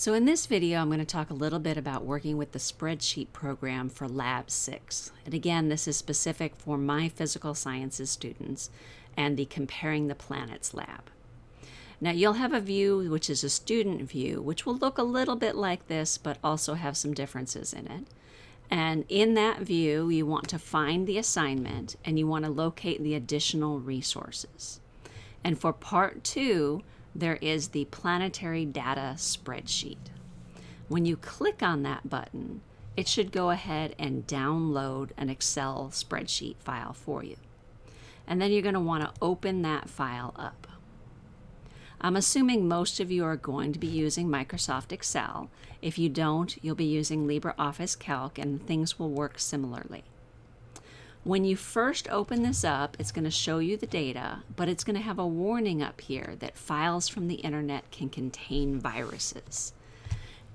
So in this video, I'm going to talk a little bit about working with the spreadsheet program for Lab 6. And again, this is specific for my physical sciences students and the Comparing the Planets lab. Now you'll have a view which is a student view, which will look a little bit like this, but also have some differences in it. And in that view, you want to find the assignment and you want to locate the additional resources. And for part two, there is the planetary data spreadsheet. When you click on that button, it should go ahead and download an Excel spreadsheet file for you. And then you're going to want to open that file up. I'm assuming most of you are going to be using Microsoft Excel. If you don't, you'll be using LibreOffice Calc and things will work similarly. When you first open this up, it's going to show you the data, but it's going to have a warning up here that files from the internet can contain viruses.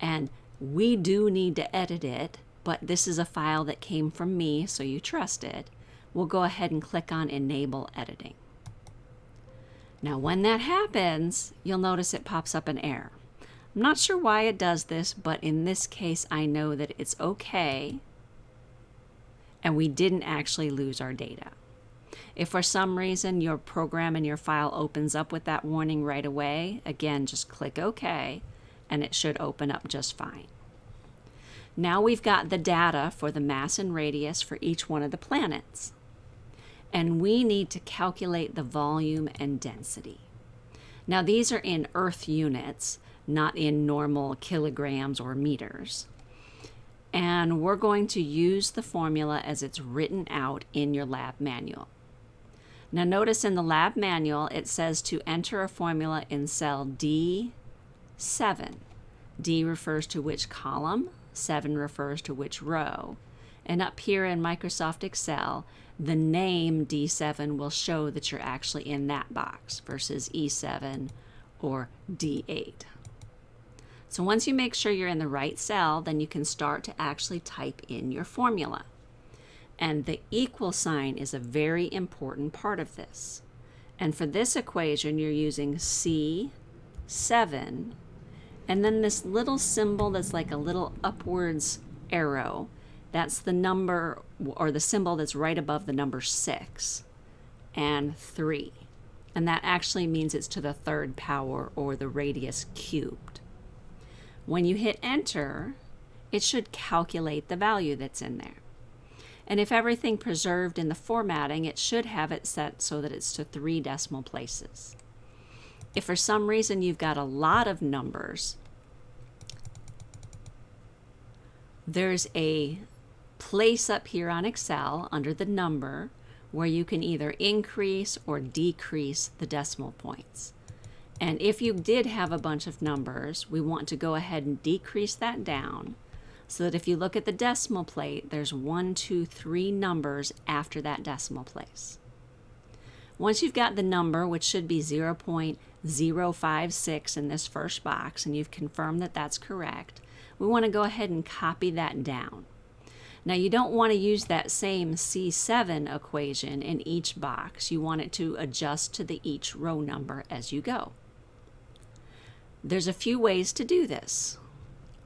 And we do need to edit it, but this is a file that came from me, so you trust it. We'll go ahead and click on Enable Editing. Now when that happens, you'll notice it pops up an error. I'm not sure why it does this, but in this case I know that it's okay and we didn't actually lose our data. If for some reason your program and your file opens up with that warning right away, again, just click OK and it should open up just fine. Now we've got the data for the mass and radius for each one of the planets. And we need to calculate the volume and density. Now these are in Earth units, not in normal kilograms or meters and we're going to use the formula as it's written out in your lab manual. Now notice in the lab manual it says to enter a formula in cell D7. D refers to which column, 7 refers to which row. And up here in Microsoft Excel, the name D7 will show that you're actually in that box versus E7 or D8. So once you make sure you're in the right cell, then you can start to actually type in your formula. And the equal sign is a very important part of this. And for this equation, you're using C7, and then this little symbol that's like a little upwards arrow, that's the number or the symbol that's right above the number 6 and 3. And that actually means it's to the third power or the radius cubed. When you hit enter, it should calculate the value that's in there. And if everything preserved in the formatting, it should have it set so that it's to three decimal places. If for some reason you've got a lot of numbers, there's a place up here on Excel under the number where you can either increase or decrease the decimal points. And if you did have a bunch of numbers, we want to go ahead and decrease that down so that if you look at the decimal plate, there's one, two, three numbers after that decimal place. Once you've got the number, which should be 0.056 in this first box, and you've confirmed that that's correct, we want to go ahead and copy that down. Now you don't want to use that same C7 equation in each box. You want it to adjust to the each row number as you go. There's a few ways to do this.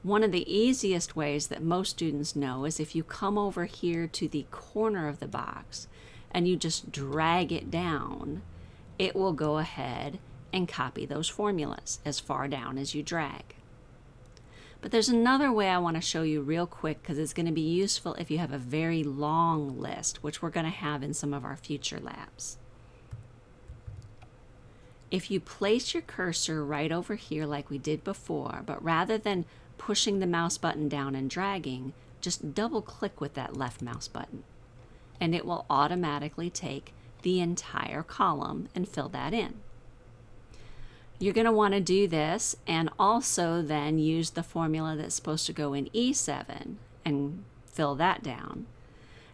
One of the easiest ways that most students know is if you come over here to the corner of the box and you just drag it down, it will go ahead and copy those formulas as far down as you drag. But there's another way I want to show you real quick because it's going to be useful if you have a very long list, which we're going to have in some of our future labs. If you place your cursor right over here like we did before, but rather than pushing the mouse button down and dragging, just double click with that left mouse button and it will automatically take the entire column and fill that in. You're going to want to do this and also then use the formula that's supposed to go in E7 and fill that down.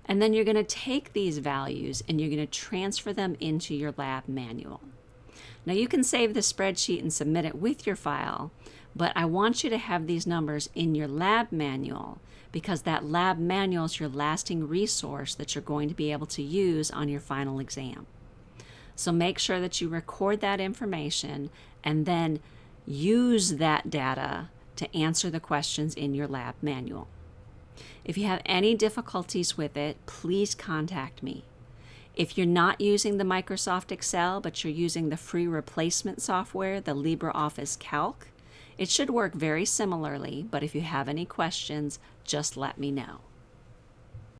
And then you're going to take these values and you're going to transfer them into your lab manual. Now you can save the spreadsheet and submit it with your file, but I want you to have these numbers in your lab manual because that lab manual is your lasting resource that you're going to be able to use on your final exam. So make sure that you record that information and then use that data to answer the questions in your lab manual. If you have any difficulties with it, please contact me. If you're not using the Microsoft Excel, but you're using the free replacement software, the LibreOffice Calc, it should work very similarly, but if you have any questions, just let me know.